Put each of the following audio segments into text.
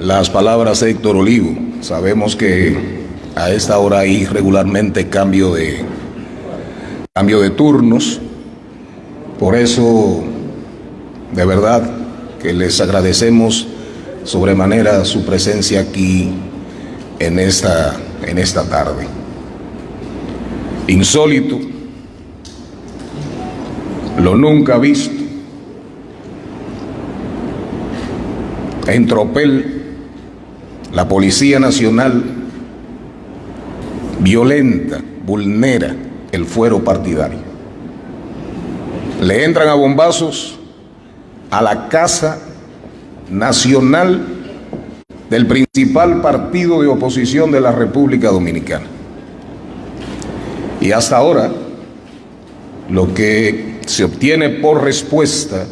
las palabras de Héctor Olivo. Sabemos que a esta hora hay regularmente cambio de, cambio de turnos. Por eso, de verdad, que les agradecemos sobremanera su presencia aquí en esta, en esta tarde. Insólito, lo nunca visto. En Tropel, la Policía Nacional violenta, vulnera el fuero partidario. Le entran a bombazos a la Casa Nacional del principal partido de oposición de la República Dominicana. Y hasta ahora, lo que se obtiene por respuesta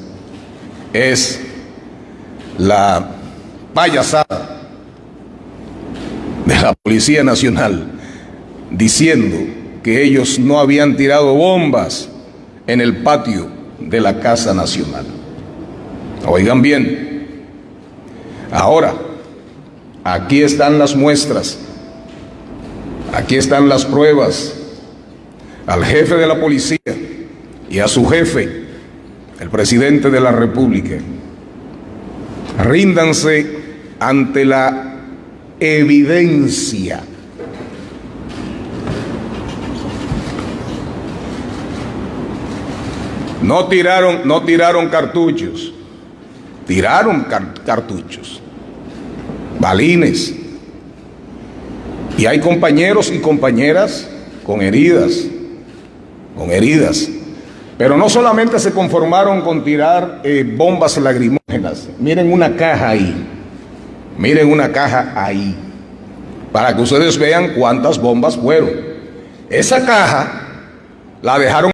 es la payasada de la Policía Nacional diciendo que ellos no habían tirado bombas en el patio de la Casa Nacional. Oigan bien, ahora, aquí están las muestras, aquí están las pruebas, al jefe de la policía y a su jefe, el presidente de la República, ríndanse ante la evidencia. No tiraron, no tiraron cartuchos, tiraron cartuchos, balines. Y hay compañeros y compañeras con heridas, con heridas. Pero no solamente se conformaron con tirar eh, bombas lagrimógenas. Miren una caja ahí. Miren una caja ahí. Para que ustedes vean cuántas bombas fueron. Esa caja la dejaron